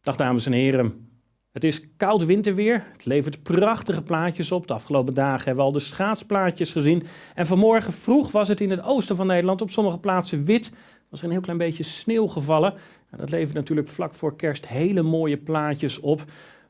Dag dames en heren. Het is koud winterweer. Het levert prachtige plaatjes op. De afgelopen dagen hebben we al de schaatsplaatjes gezien. En vanmorgen vroeg was het in het oosten van Nederland op sommige plaatsen wit. Was een heel klein beetje sneeuw gevallen. dat levert natuurlijk vlak voor kerst hele mooie plaatjes op.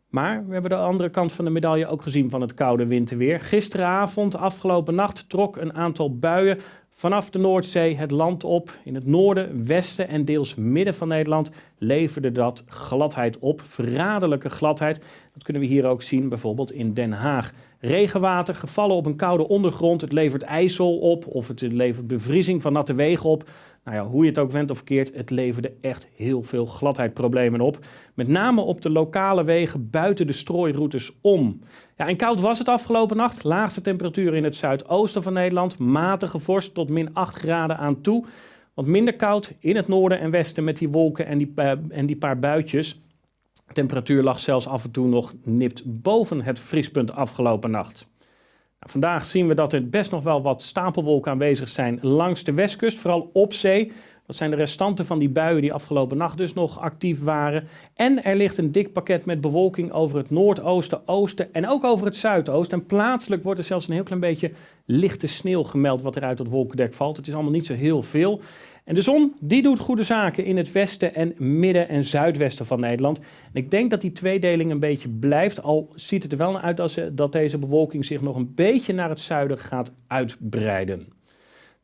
Maar we hebben de andere kant van de medaille ook gezien van het koude winterweer. Gisteravond, afgelopen nacht, trok een aantal buien vanaf de Noordzee het land op. In het noorden, westen en deels midden van Nederland leverde dat gladheid op. Verraderlijke gladheid. Dat kunnen we hier ook zien, bijvoorbeeld in Den Haag. Regenwater gevallen op een koude ondergrond. Het levert ijsel op of het levert bevriezing van natte wegen op. Nou ja, hoe je het ook went of verkeerd, het leverde echt heel veel gladheidproblemen op. Met name op de lokale wegen buiten de strooiroutes om. Ja, en koud was het afgelopen nacht. Laagste temperatuur in het zuidoosten van Nederland. Matige vorst tot min 8 graden aan toe. Want minder koud in het noorden en westen met die wolken en die, uh, en die paar buitjes. De temperatuur lag zelfs af en toe nog nipt boven het vriespunt afgelopen nacht. Nou, vandaag zien we dat er best nog wel wat stapelwolken aanwezig zijn langs de westkust, vooral op zee. Dat zijn de restanten van die buien die afgelopen nacht dus nog actief waren. En er ligt een dik pakket met bewolking over het noordoosten, oosten en ook over het zuidoosten. En plaatselijk wordt er zelfs een heel klein beetje lichte sneeuw gemeld wat er uit het wolkendek valt. Het is allemaal niet zo heel veel. En de zon die doet goede zaken in het westen en midden- en zuidwesten van Nederland. En ik denk dat die tweedeling een beetje blijft, al ziet het er wel naar uit als, dat deze bewolking zich nog een beetje naar het zuiden gaat uitbreiden.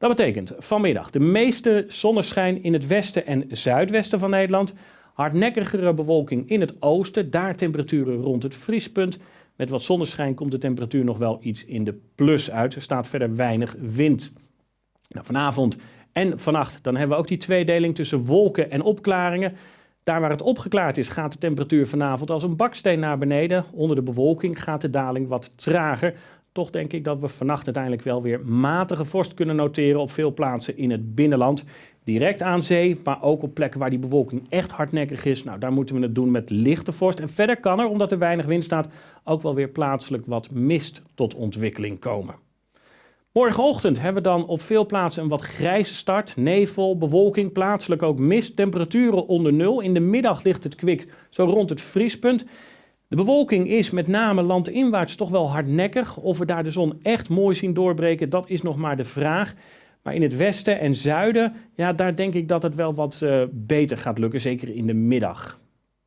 Dat betekent vanmiddag de meeste zonneschijn in het westen en zuidwesten van Nederland. Hardnekkigere bewolking in het oosten, daar temperaturen rond het vriespunt. Met wat zonneschijn komt de temperatuur nog wel iets in de plus uit. Er staat verder weinig wind. Nou, vanavond en vannacht dan hebben we ook die tweedeling tussen wolken en opklaringen. Daar waar het opgeklaard is, gaat de temperatuur vanavond als een baksteen naar beneden. Onder de bewolking gaat de daling wat trager. Toch denk ik dat we vannacht uiteindelijk wel weer matige vorst kunnen noteren op veel plaatsen in het binnenland. Direct aan zee, maar ook op plekken waar die bewolking echt hardnekkig is. Nou, daar moeten we het doen met lichte vorst. En verder kan er, omdat er weinig wind staat, ook wel weer plaatselijk wat mist tot ontwikkeling komen. Morgenochtend hebben we dan op veel plaatsen een wat grijze start. Nevel, bewolking, plaatselijk ook mist, temperaturen onder nul. In de middag ligt het kwik zo rond het vriespunt. De bewolking is met name landinwaarts toch wel hardnekkig. Of we daar de zon echt mooi zien doorbreken, dat is nog maar de vraag. Maar in het westen en zuiden, ja, daar denk ik dat het wel wat uh, beter gaat lukken, zeker in de middag.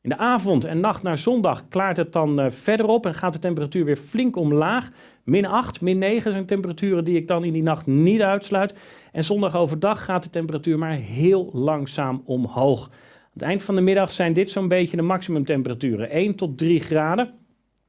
In de avond en nacht naar zondag klaart het dan uh, verder op en gaat de temperatuur weer flink omlaag. Min 8, min 9 zijn temperaturen die ik dan in die nacht niet uitsluit. En zondag overdag gaat de temperatuur maar heel langzaam omhoog. Het eind van de middag zijn dit zo'n beetje de maximumtemperaturen. 1 tot 3 graden.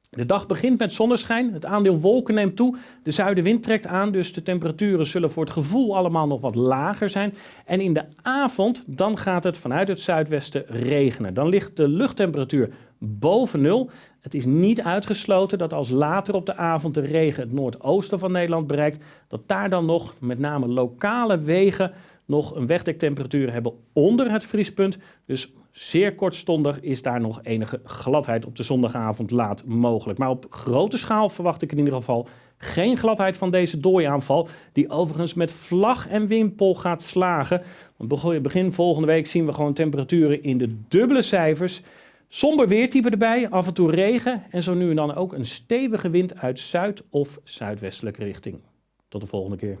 De dag begint met zonneschijn, het aandeel wolken neemt toe, de zuidenwind trekt aan, dus de temperaturen zullen voor het gevoel allemaal nog wat lager zijn. En in de avond, dan gaat het vanuit het zuidwesten regenen. Dan ligt de luchttemperatuur boven nul. Het is niet uitgesloten dat als later op de avond de regen het noordoosten van Nederland bereikt, dat daar dan nog met name lokale wegen nog een wegdektemperatuur hebben onder het vriespunt. Dus zeer kortstondig is daar nog enige gladheid op de zondagavond laat mogelijk. Maar op grote schaal verwacht ik in ieder geval geen gladheid van deze dooiaanval, die overigens met vlag en wimpel gaat slagen. Want begin volgende week zien we gewoon temperaturen in de dubbele cijfers. Somber weertype erbij, af en toe regen en zo nu en dan ook een stevige wind uit zuid- of zuidwestelijke richting. Tot de volgende keer.